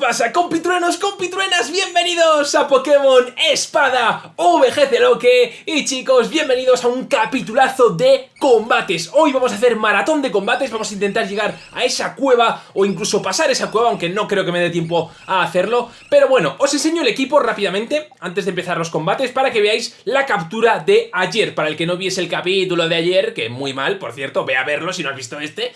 pasa, compitruenos, compitruenas? Bienvenidos a Pokémon Espada VGC Loque Y chicos, bienvenidos a un capitulazo de combates Hoy vamos a hacer maratón de combates Vamos a intentar llegar a esa cueva O incluso pasar esa cueva, aunque no creo que me dé tiempo a hacerlo Pero bueno, os enseño el equipo rápidamente Antes de empezar los combates Para que veáis la captura de ayer Para el que no viese el capítulo de ayer Que muy mal, por cierto, ve a verlo si no has visto este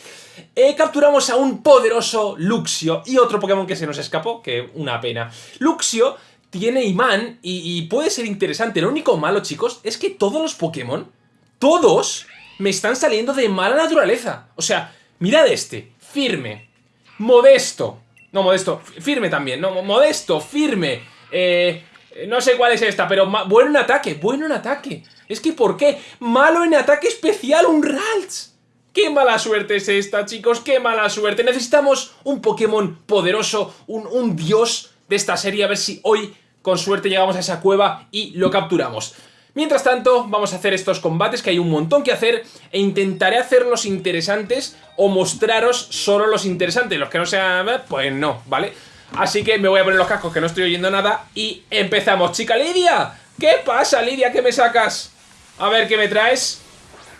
eh, capturamos a un poderoso Luxio y otro Pokémon que se nos escapó, que una pena. Luxio tiene imán y, puede ser interesante. Lo único malo, chicos, es que todos los Pokémon, todos, me están saliendo de mala naturaleza. O sea, mirad este, firme, modesto, no, modesto, firme también, no, modesto, firme, eh, no sé cuál es esta, pero bueno en ataque, bueno en ataque. Es que, ¿por qué? Malo en ataque especial, un Ralts. ¡Qué mala suerte es esta, chicos! ¡Qué mala suerte! Necesitamos un Pokémon poderoso, un, dios de esta serie, a ver si hoy, con suerte, llegamos a esa cueva y lo capturamos. Mientras tanto, vamos a hacer estos combates, que hay un montón que hacer, e intentaré hacerlos interesantes o mostraros solo los interesantes. Los que no sean, pues no, ¿vale? Así que me voy a poner los cascos, que no estoy oyendo nada, y empezamos. ¡Chica Lidia! ¿Qué pasa, Lidia? ¿Qué me sacas? A ver, ¿qué me traes?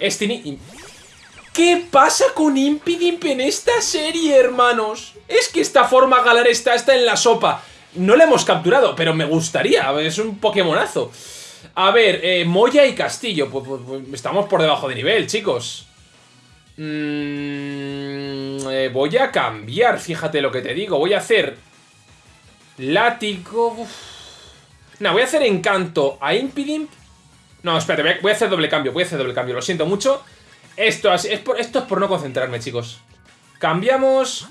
Estini... ¿Qué pasa con Impidimp en esta serie, hermanos? Es que esta forma galar está, está en la sopa. No la hemos capturado, pero me gustaría. Es un Pokémonazo. A ver, eh, Moya y Castillo. Pues, pues, pues, estamos por debajo de nivel, chicos. Mm, eh, voy a cambiar, fíjate lo que te digo. Voy a hacer... Látigo... No, voy a hacer Encanto a Impidimp. No, espérate, voy a hacer doble cambio. Voy a hacer doble cambio, lo siento mucho. Esto es por no concentrarme, chicos. Cambiamos...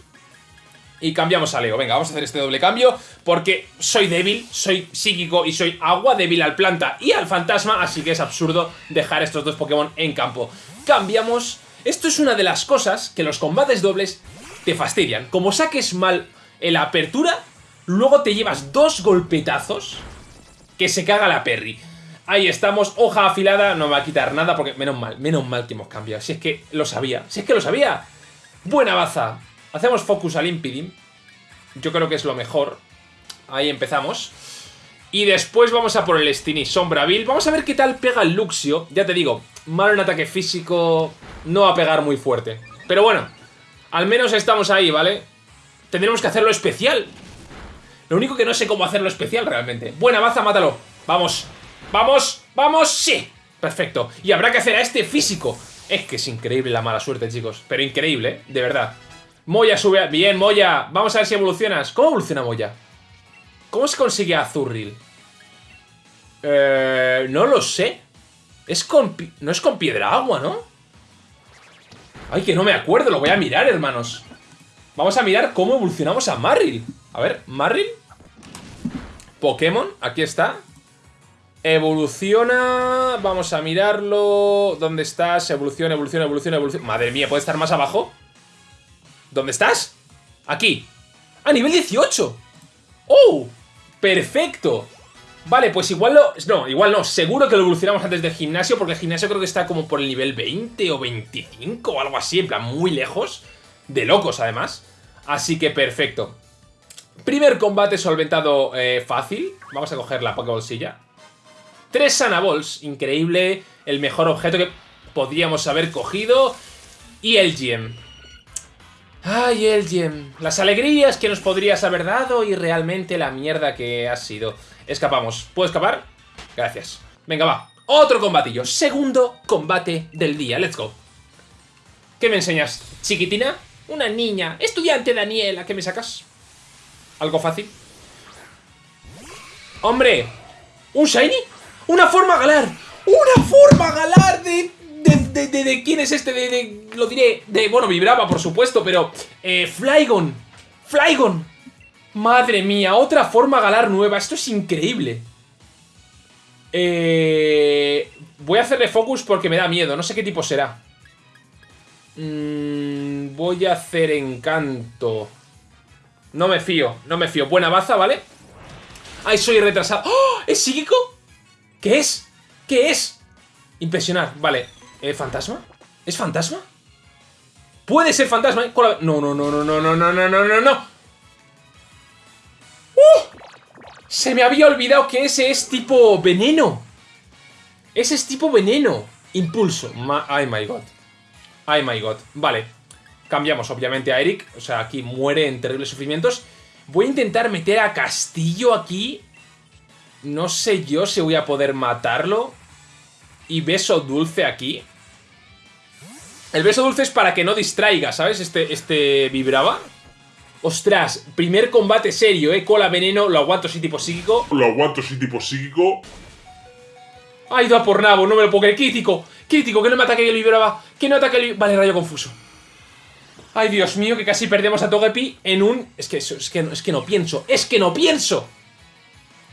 Y cambiamos a Leo. Venga, vamos a hacer este doble cambio porque soy débil, soy psíquico y soy agua débil al planta y al fantasma, así que es absurdo dejar estos dos Pokémon en campo. Cambiamos. Esto es una de las cosas que los combates dobles te fastidian. Como saques mal la apertura, luego te llevas dos golpetazos que se caga la Perry. Ahí estamos, hoja afilada, no me va a quitar nada porque menos mal, menos mal que hemos cambiado. Si es que lo sabía, si es que lo sabía. Buena baza. Hacemos focus al Impidim. Yo creo que es lo mejor. Ahí empezamos. Y después vamos a por el Stini Bill. Vamos a ver qué tal pega el Luxio. Ya te digo, malo en ataque físico, no va a pegar muy fuerte. Pero bueno, al menos estamos ahí, ¿vale? Tendremos que hacerlo especial. Lo único que no sé cómo hacerlo especial realmente. Buena baza, mátalo. Vamos. ¡Vamos! ¡Vamos! ¡Sí! Perfecto. Y habrá que hacer a este físico. Es que es increíble la mala suerte, chicos. Pero increíble, ¿eh? De verdad. Moya sube... Bien, Moya. Vamos a ver si evolucionas. ¿Cómo evoluciona Moya? ¿Cómo se consigue Azurril? Eh, no lo sé. Es con... No es con piedra agua, ¿no? Ay, que no me acuerdo. Lo voy a mirar, hermanos. Vamos a mirar cómo evolucionamos a Marril. A ver, Marril. Pokémon. Aquí está. Evoluciona... Vamos a mirarlo... ¿Dónde estás? Evoluciona, evoluciona, evoluciona, evoluciona... Madre mía, ¿puede estar más abajo? ¿Dónde estás? Aquí. ¡A nivel 18! ¡Oh! ¡Perfecto! Vale, pues igual lo... No, igual no. Seguro que lo evolucionamos antes del gimnasio porque el gimnasio creo que está como por el nivel 20 o 25 o algo así. En plan, muy lejos. De locos, además. Así que perfecto. Primer combate solventado eh, fácil. Vamos a coger la Pokébolsilla. Tres Sanaballs, increíble, el mejor objeto que podríamos haber cogido. Y el gem. Ay, el gem. Las alegrías que nos podrías haber dado y realmente la mierda que has sido. Escapamos. ¿Puedo escapar? Gracias. Venga, va. Otro combatillo. Segundo combate del día. Let's go. ¿Qué me enseñas? ¿Chiquitina? Una niña. Estudiante Daniela. ¿Qué me sacas? ¿Algo fácil? ¡Hombre! ¿Un shiny? ¡Una forma galar! ¡Una forma galar de... De, de, quién es este? De, lo diré, de, bueno, vibraba por supuesto, pero eh, Flygon, Flygon, madre mía, otra forma galar nueva, esto es increíble. Eh, voy a hacerle focus porque me da miedo, no sé qué tipo será. Mm, voy a hacer encanto. No me fío, no me fío. Buena baza, ¿vale? Ay, soy retrasado. ¡Oh! ¿Es psíquico? ¿Qué es? ¿Qué es? Impresionar, vale. ¿Eh, ¿Fantasma? ¿Es fantasma? ¿Puede ser fantasma? No, no, no, no, no, no, no, no, no, no, no. ¡Uh! Se me había olvidado que ese es tipo veneno. Ese es tipo veneno. Impulso. ay, my God. Ay, my God. Vale. Cambiamos, obviamente, a Eric. O sea, aquí muere en terribles sufrimientos. Voy a intentar meter a Castillo aquí. No sé yo si voy a poder matarlo. Y beso dulce aquí. El beso dulce es para que no distraiga, ¿sabes? Este, este vibraba. Ostras, primer combate serio, ¿eh? Cola veneno, lo aguanto sí tipo psíquico. Lo aguanto sí tipo psíquico. Ha ido a por nabo, no me lo puedo creer. Crítico, crítico, que no me ataque el vibraba. Que no ataque el... Vale, rayo confuso. Ay, Dios mío, que casi perdemos a Togepi en un... Es que, es que, es que no pienso, es que no pienso.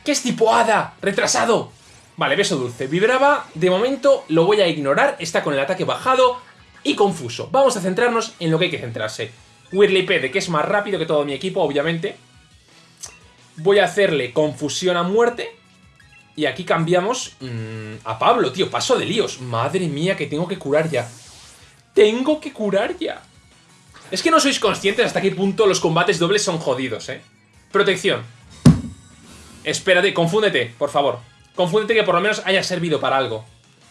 ¿Qué es tipo hada? Retrasado. Vale, beso dulce. Vibraba, de momento lo voy a ignorar. Está con el ataque bajado y confuso. Vamos a centrarnos en lo que hay que centrarse. Whirlipede, que es más rápido que todo mi equipo, obviamente. Voy a hacerle confusión a muerte. Y aquí cambiamos mm, a Pablo, tío. Paso de líos. Madre mía, que tengo que curar ya. Tengo que curar ya. Es que no sois conscientes hasta qué punto los combates dobles son jodidos, ¿eh? Protección. Espérate, confúndete, por favor. Confúndete que por lo menos haya servido para algo.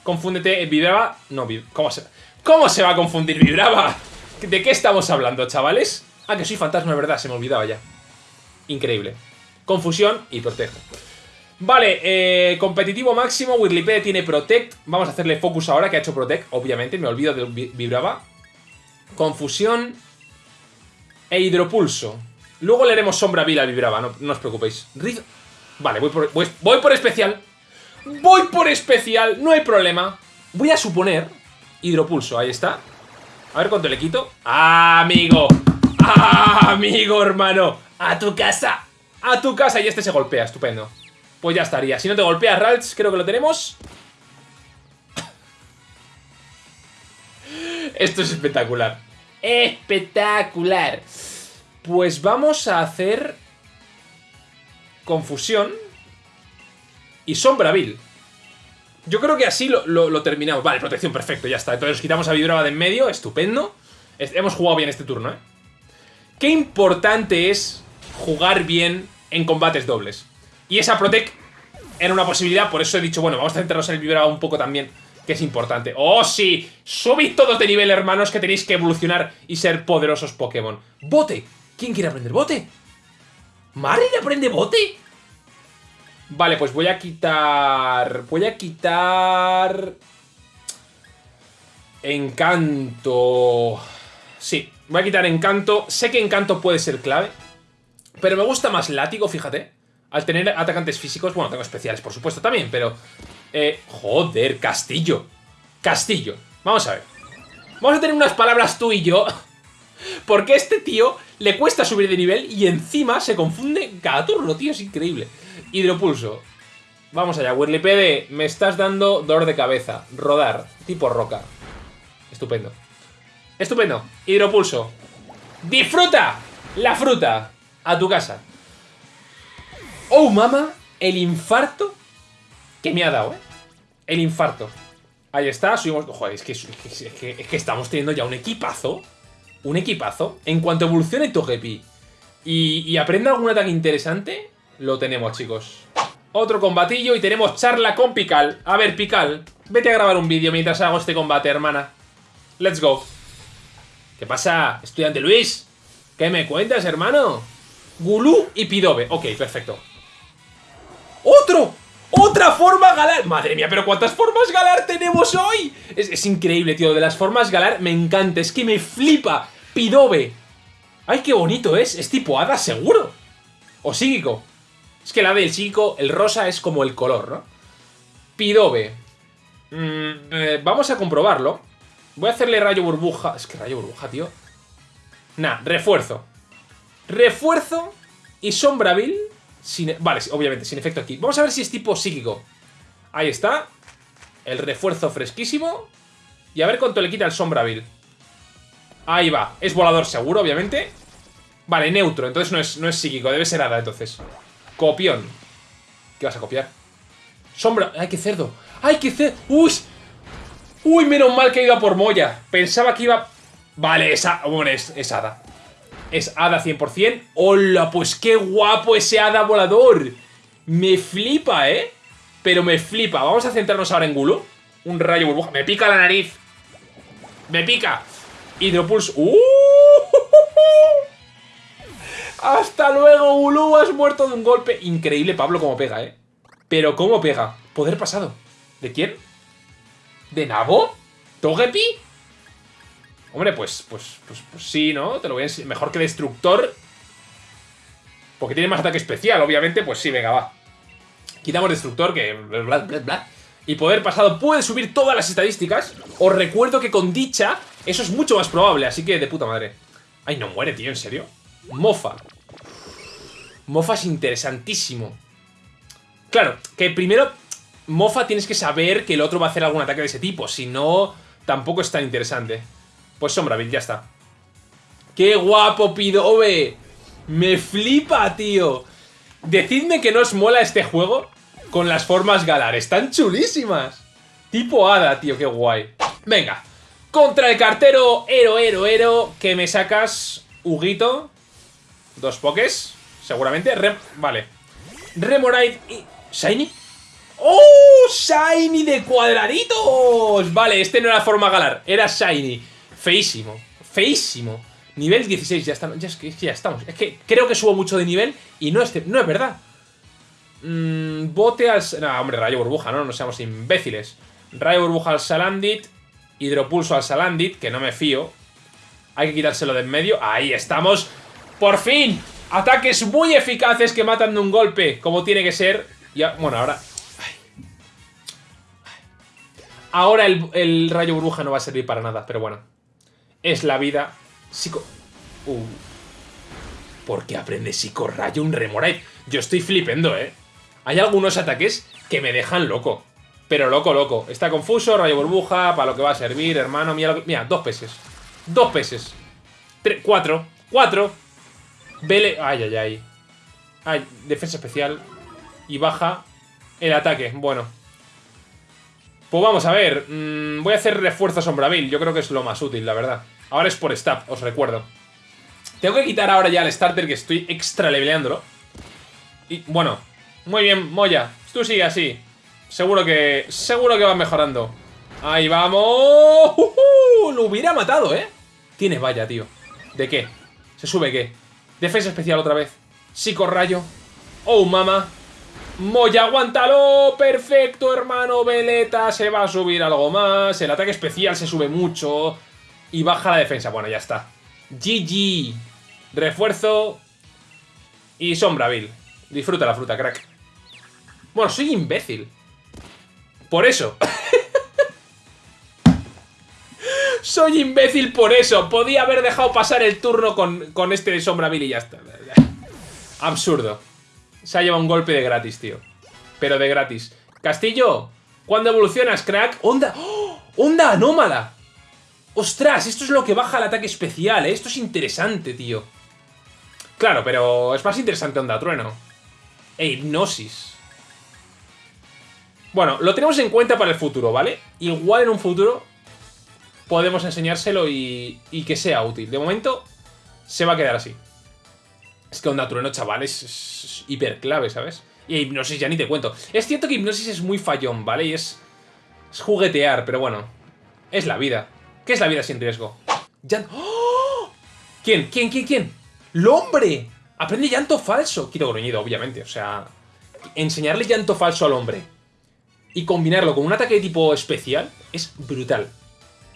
Confúndete, vibraba... No, ¿cómo se...? ¿Cómo se va a confundir Vibraba? ¿De qué estamos hablando, chavales? Ah, que soy fantasma, de verdad, se me olvidaba ya. Increíble. Confusión y protejo. Vale, eh, competitivo máximo, Whirlipede tiene Protect. Vamos a hacerle focus ahora, que ha hecho Protect, obviamente, me olvido de Vibraba. Confusión e Hidropulso. Luego le haremos Sombra Vila Vibraba, no, no os preocupéis. Vale, voy por, voy por especial. Voy por especial, no hay problema. Voy a suponer Hidropulso, ahí está. A ver cuánto le quito. ¡Ah, amigo! ¡Ah, amigo, hermano! ¡A tu casa! ¡A tu casa! Y este se golpea, estupendo. Pues ya estaría. Si no te golpea, Ralts, creo que lo tenemos. Esto es espectacular. ¡Espectacular! Pues vamos a hacer... Confusión. Y Sombra Vil. Yo creo que así lo, terminamos. Vale, protección, perfecto, ya está. Entonces quitamos a Vibrava de en medio, estupendo. hemos jugado bien este turno, ¿eh? Qué importante es jugar bien en combates dobles. Y esa Protect era una posibilidad, por eso he dicho, bueno, vamos a centrarnos en el Vibrava un poco también, que es importante. ¡Oh, sí! Subid todos de nivel, hermanos, que tenéis que evolucionar y ser poderosos Pokémon. ¡Bote! ¿Quién quiere aprender bote? ¿Mari aprende bote? Vale, pues voy a quitar... Voy a quitar... Encanto... Sí, voy a quitar Encanto. Sé que Encanto puede ser clave. Pero me gusta más Látigo, fíjate. Al tener atacantes físicos... Bueno, tengo especiales, por supuesto, también, pero... Eh, joder, Castillo. Castillo. Vamos a ver. Vamos a tener unas palabras tú y yo. Porque este tío le cuesta subir de nivel y encima se confunde cada turno, tío. Es increíble. Hidropulso. Vamos allá, Whirlipede, me estás dando dolor de cabeza. Rodar, tipo roca. Estupendo. Estupendo. Hidropulso. ¡Disfruta! La fruta. A tu casa. Oh, mama, el infarto que me ha dado, ¿eh? El infarto. Ahí está, subimos... Joder, es que, es que, es que estamos teniendo ya un equipazo. Un equipazo. En cuanto evolucione Togepi y, y aprenda algún ataque interesante, lo tenemos, chicos. Otro combatillo y tenemos charla con Pical. A ver, Pical, vete a grabar un vídeo mientras hago este combate, hermana. Let's go. ¿Qué pasa, estudiante Luis? ¿Qué me cuentas, hermano? Gulú y Pidobe. Ok, perfecto. ¡Otro! ¡Otra forma galar! Madre mía, pero ¿cuántas formas galar tenemos hoy? Es, es, increíble, tío. De las formas galar me encanta. Es que me flipa. Pidobe. ¡Ay, qué bonito es! Es tipo hada, seguro. O psíquico. Es que la del chico, el rosa es como el color, ¿no? Pidobe. Mm, eh, vamos a comprobarlo. Voy a hacerle rayo burbuja. Es que rayo burbuja, tío. Nah, refuerzo. Refuerzo y sombravil. Sin, vale, obviamente, sin efecto aquí. Vamos a ver si es tipo psíquico. Ahí está. El refuerzo fresquísimo. Y a ver cuánto le quita el sombravil. Ahí va. Es volador seguro, obviamente. Vale, neutro. Entonces no es, no es psíquico. Debe ser hada, entonces. Copión. ¿Qué vas a copiar? Sombra. ¡Ay, qué cerdo! ¡Ay, qué cerdo! ¡Uy! ¡Uy, menos mal que he ido a por Moya! Pensaba que iba... Vale, esa... Bueno, es, es hada. Es hada 100%. ¡Hola! Pues qué guapo ese hada volador. Me flipa, ¿eh? Pero me flipa. Vamos a centrarnos ahora en Gulu. Un rayo burbuja. Me pica la nariz. Me pica. Hidropulse. ¡Uh! Hasta luego, Gulu. Has muerto de un golpe. Increíble, Pablo, cómo pega, ¿eh? Pero cómo pega. Poder pasado. ¿De quién? ¿De Nabo? ¿Togepi? Hombre, pues, pues, pues, pues sí, ¿no? Te lo voy a enseñar. Mejor que Destructor. Porque tiene más ataque especial, obviamente. Pues sí, venga, va. Quitamos Destructor, que... Bla, bla, bla, y poder pasado puede subir todas las estadísticas. Os recuerdo que con dicha eso es mucho más probable, así que de puta madre. Ay, no muere, tío, ¿en serio? Mofa. Mofa es interesantísimo. Claro, que primero Mofa tienes que saber que el otro va a hacer algún ataque de ese tipo. Si no, tampoco es tan interesante. Pues Sombrabil, ya está. ¡Qué guapo, Pidobe! ¡Me flipa, tío! Decidme que no os mola este juego con las formas galar. Están chulísimas. Tipo hada, tío, qué guay. Venga. Contra el cartero Ero, Ero, Ero. Que me sacas Huguito. Dos pokés. Seguramente. vale. Remorite y... ¿Shiny? ¡Oh! ¡Shiny de cuadraditos! Vale, este no era forma galar. Era Shiny. Feísimo. Feísimo. Nivel 16, ya, estamos, ya, ya estamos. Es que creo que subo mucho de nivel y no es, no es verdad. Mmm, bote al... No, hombre, rayo burbuja, ¿no? No seamos imbéciles. Rayo burbuja al Salandit. Hidropulso al Salandit, que no me fío. Hay que quitárselo de en medio. Ahí estamos. ¡Por fin! Ataques muy eficaces que matan de un golpe, como tiene que ser. Ya, bueno, ahora... Ahora el, rayo burbuja no va a servir para nada, pero bueno. Es la vida. Psico... Uh. ¿Por qué aprende psicorrayo un Remorite? Yo estoy flipendo, ¿eh? Hay algunos ataques que me dejan loco. Pero loco, loco. Está confuso, rayo burbuja, para lo que va a servir, hermano. Mira, mira dos peces. Dos peces. Tres, cuatro. Cuatro. Vele... Ay, ay, ay. Ay, defensa especial. Y baja el ataque. Bueno. Pues vamos a ver. Mm, voy a hacer refuerzo sombravil. Yo creo que es lo más útil, la verdad. Ahora es por stab, os recuerdo. Tengo que quitar ahora ya el starter que estoy extra leveleándolo. Y bueno, muy bien, Moya. Tú sigue así. Seguro que... Seguro que va mejorando. ¡Ahí vamos! Lo hubiera matado, ¿eh? Tiene valla, tío. ¿De qué? ¿Se sube qué? Defensa especial otra vez. Psicorrayo. ¡Oh, mama! Moya, aguántalo. Perfecto, hermano. Veleta se va a subir algo más. El ataque especial se sube mucho. Y baja la defensa. Bueno, ya está. GG. Refuerzo. Y Sombraville. Disfruta la fruta, crack. Bueno, soy imbécil. Por eso. soy imbécil por eso. Podía haber dejado pasar el turno con, con este de Sombraville y ya está. Absurdo. Se ha llevado un golpe de gratis, tío. Pero de gratis. Castillo, ¿cuándo evolucionas, crack? ¡Onda! ¡Oh! ¡Onda anómala! ¡Ostras! Esto es lo que baja el ataque especial, ¿eh? Esto es interesante, tío. Claro, pero es más interesante Onda Trueno. E Hipnosis. Bueno, lo tenemos en cuenta para el futuro, ¿vale? Igual en un futuro podemos enseñárselo y, y que sea útil. De momento, se va a quedar así. Es que Onda Trueno, chavales, es, hiper clave, ¿sabes? Y Hipnosis ya ni te cuento. Es cierto que Hipnosis es muy fallón, ¿vale? Y es, es juguetear, pero bueno. Es la vida. ¿Qué es la vida sin riesgo? ¡Oh! ¿Quién? ¿Quién? ¿Quién? ¿Quién? ¡Lombre! Aprende llanto falso. Quito gruñido, obviamente. O sea, enseñarle llanto falso al hombre y combinarlo con un ataque de tipo especial es brutal.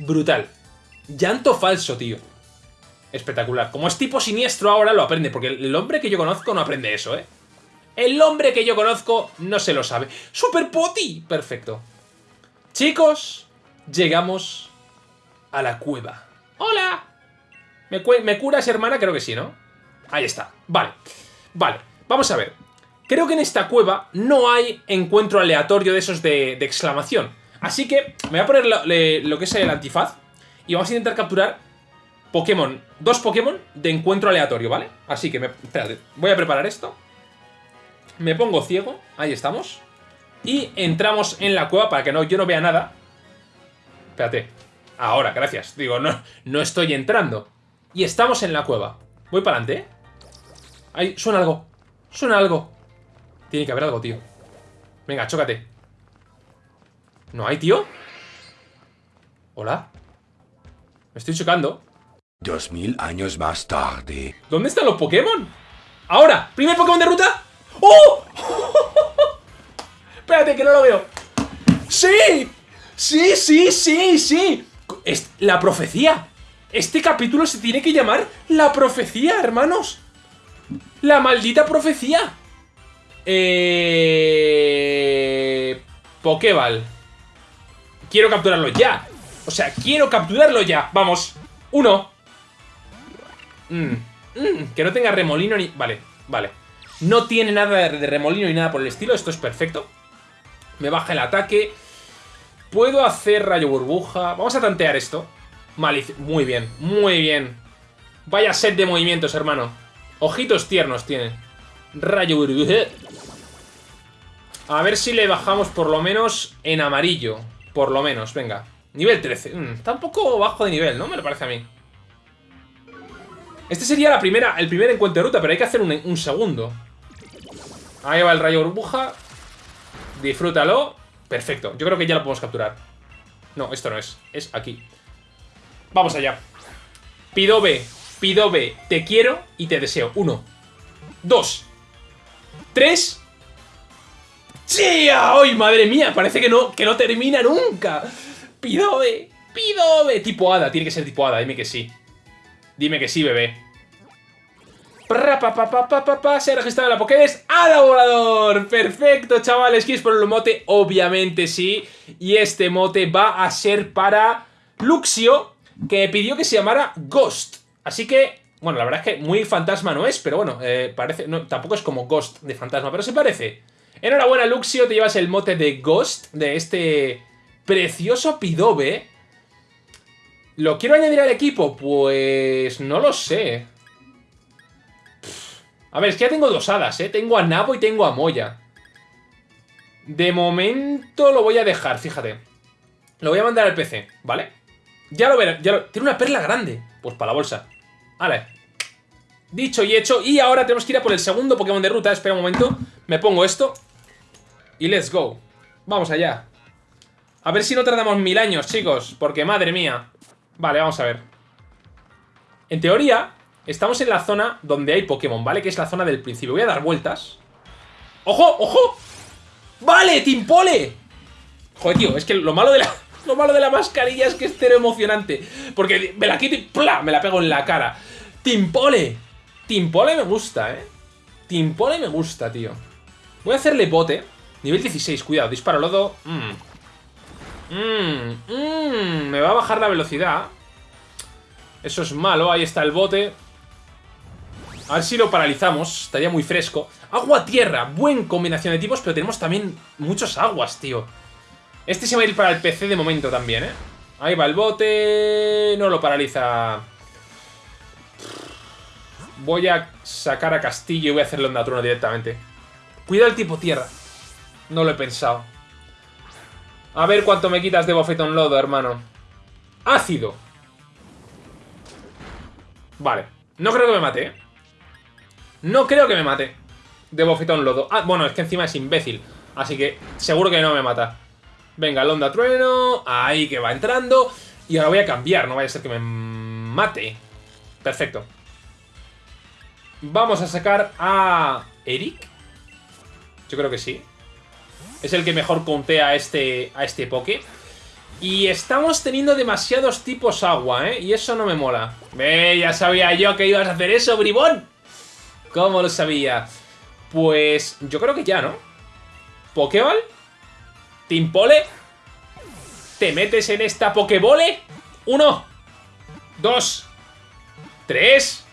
Brutal. Llanto falso, tío. Espectacular. Como es tipo siniestro ahora lo aprende, porque el hombre que yo conozco no aprende eso, ¿eh? El hombre que yo conozco no se lo sabe. ¡Super Poti! Perfecto. Chicos, llegamos a la cueva. ¡Hola! ¿Me, ¿Me curas, hermana? Creo que sí, ¿no? Ahí está. Vale. Vale. Vamos a ver. Creo que en esta cueva no hay encuentro aleatorio de esos de, exclamación. Así que me voy a poner lo, que es el antifaz y vamos a intentar capturar Pokémon, dos Pokémon de encuentro aleatorio, ¿vale? Así que, me, espérate, voy a preparar esto. Me pongo ciego, ahí estamos. Y entramos en la cueva para que no, yo no vea nada. Espérate, ahora, gracias. Digo, no, no estoy entrando. Y estamos en la cueva. Voy para adelante, ¿eh? Ahí, suena algo. Suena algo. Tiene que haber algo, tío. Venga, chócate. ¿No hay, tío? ¿Hola? Me estoy chocando. Dos mil años más tarde. ¿Dónde están los Pokémon? ¡Ahora! ¿Primer Pokémon de ruta? ¡Oh! Espérate, que no lo veo. ¡Sí! ¡Sí, sí, sí, sí! Es la profecía. Este capítulo se tiene que llamar La Profecía, hermanos. La maldita profecía. Eh... Pokéball. Quiero capturarlo ya. O sea, quiero capturarlo ya. Vamos. Uno. Mm, mm, que no tenga remolino ni... Vale, vale. No tiene nada de remolino ni nada por el estilo. Esto es perfecto. Me baja el ataque. Puedo hacer rayo burbuja. Vamos a tantear esto. Malicia. Muy bien, muy bien. Vaya set de movimientos, hermano. Ojitos tiernos tiene. Rayo burbuja. A ver si le bajamos por lo menos en amarillo. Por lo menos, venga. Nivel 13. Mm, está un poco bajo de nivel, ¿no? Me lo parece a mí. Este sería la primera, el primer encuentro de ruta, pero hay que hacer un, un segundo. Ahí va el rayo burbuja. Disfrútalo. Perfecto. Yo creo que ya lo podemos capturar. No, esto no es. Es aquí. Vamos allá. Pidobe. Pidobe. Te quiero y te deseo. Uno. Dos. Tres. ¡Sí! ¡Ay, madre mía! Parece que no, que no termina nunca. Pidobe. Pidobe. Tipo hada. Tiene que ser tipo hada. Dime que sí. Dime que sí, bebé. Se ha registrado la Pokédex ¡Hada Volador! Perfecto, chavales. ¿Quieres por el mote? Obviamente sí. Y este mote va a ser para Luxio, que pidió que se llamara Ghost. Así que, bueno, la verdad es que muy fantasma no es, pero bueno, eh, parece. No, tampoco es como Ghost de fantasma, pero se parece. Enhorabuena, Luxio, te llevas el mote de Ghost de este precioso Pidobe. ¿Lo quiero añadir al equipo? Pues no lo sé. A ver, es que ya tengo dos hadas, ¿eh? Tengo a Nabo y tengo a Moya. De momento lo voy a dejar, fíjate. Lo voy a mandar al PC, ¿vale? Ya lo veré, ya lo... Tiene una perla grande. Pues para la bolsa. Vale. Dicho y hecho. Y ahora tenemos que ir a por el segundo Pokémon de ruta. Espera un momento. Me pongo esto. Y let's go. Vamos allá. A ver si no tardamos mil años, chicos. Porque madre mía. Vale, vamos a ver. En teoría, estamos en la zona donde hay Pokémon, ¿vale? Que es la zona del principio. Voy a dar vueltas. ¡Ojo, ojo! ¡Vale, Timpole! Joder, tío, es que lo malo de la... Lo malo de la mascarilla es que es cero emocionante. Porque me la quito y ¡plá! Me la pego en la cara. ¡Timpole! Timpole me gusta, ¿eh? Timpole me gusta, tío. Voy a hacerle bote. Nivel 16, cuidado. Disparo lodo. Mmm. Mmm. Mmm. Me va a bajar la velocidad. Eso es malo. Ahí está el bote. A ver si lo paralizamos. Estaría muy fresco. Agua-tierra. Buen combinación de tipos, pero tenemos también muchos aguas, tío. Este se va a ir para el PC de momento también, ¿eh? Ahí va el bote. No lo paraliza. Voy a sacar a Castillo y voy a hacerle onda trueno directamente. Cuidado el tipo tierra. No lo he pensado. A ver cuánto me quitas de bofetón lodo, hermano. Ácido. Vale. No creo que me mate, ¿eh? No creo que me mate. De bofetón lodo. Ah, bueno, es que encima es imbécil. Así que seguro que no me mata. Venga, el onda trueno. Ahí que va entrando. Y ahora voy a cambiar, no vaya a ser que me mate. Perfecto. Vamos a sacar a... ¿Eric? Yo creo que sí. Es el que mejor contea a este, a este Poké. Y estamos teniendo demasiados tipos agua, ¿eh? Y eso no me mola. Ve, ya sabía yo que ibas a hacer eso, bribón. ¿Cómo lo sabía? Pues yo creo que ya, ¿no? ¿Pokéball? ¿Timpole? ¿Te metes en esta Pokébole? Uno. Dos. Tres.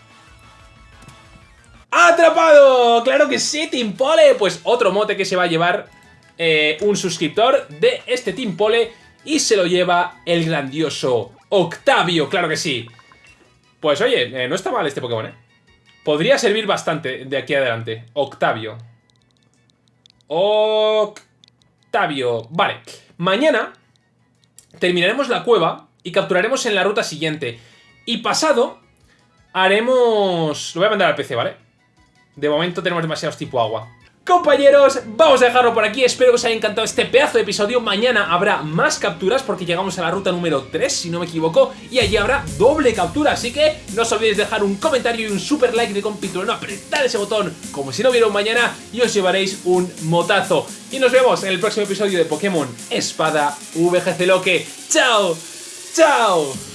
¡Atrapado! ¡Claro que sí, Timpole! Pues otro mote que se va a llevar eh, un suscriptor de este Timpole y se lo lleva el grandioso Octavio, claro que sí. Pues oye, eh, no está mal este Pokémon, ¿eh? Podría servir bastante de aquí adelante. Octavio. Octavio. Vale. Mañana terminaremos la cueva y capturaremos en la ruta siguiente. Y pasado, haremos... Lo voy a mandar al PC, ¿vale? De momento tenemos demasiados tipo agua. Compañeros, vamos a dejarlo por aquí, espero que os haya encantado este pedazo de episodio Mañana habrá más capturas porque llegamos a la ruta número 3, si no me equivoco Y allí habrá doble captura, así que no os olvidéis dejar un comentario y un super like de no Apretar ese botón como si no hubiera un mañana y os llevaréis un motazo Y nos vemos en el próximo episodio de Pokémon Espada VGC Loque ¡Chao! ¡Chao!